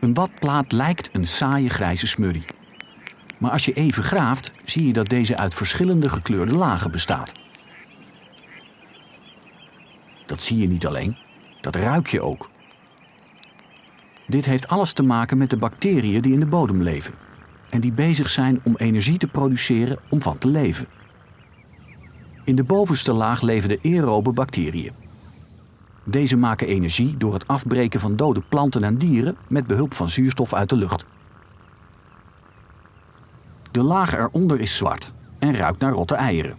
Een badplaat lijkt een saaie grijze smurrie. Maar als je even graaft, zie je dat deze uit verschillende gekleurde lagen bestaat. Dat zie je niet alleen, dat ruik je ook. Dit heeft alles te maken met de bacteriën die in de bodem leven en die bezig zijn om energie te produceren om van te leven. In de bovenste laag leven de aerobe bacteriën. Deze maken energie door het afbreken van dode planten en dieren met behulp van zuurstof uit de lucht. De laag eronder is zwart en ruikt naar rotte eieren.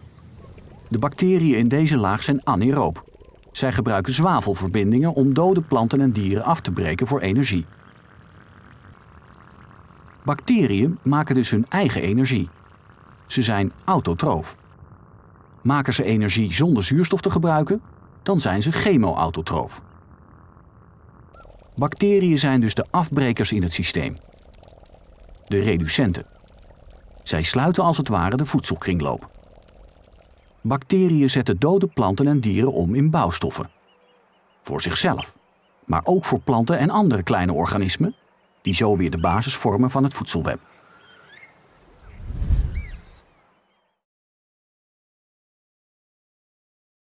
De bacteriën in deze laag zijn anaeroop. Zij gebruiken zwavelverbindingen om dode planten en dieren af te breken voor energie. Bacteriën maken dus hun eigen energie. Ze zijn autotroof. Maken ze energie zonder zuurstof te gebruiken, dan zijn ze chemo-autotroof. Bacteriën zijn dus de afbrekers in het systeem. De reducenten. Zij sluiten als het ware de voedselkringloop. Bacteriën zetten dode planten en dieren om in bouwstoffen. Voor zichzelf, maar ook voor planten en andere kleine organismen, die zo weer de basis vormen van het voedselweb.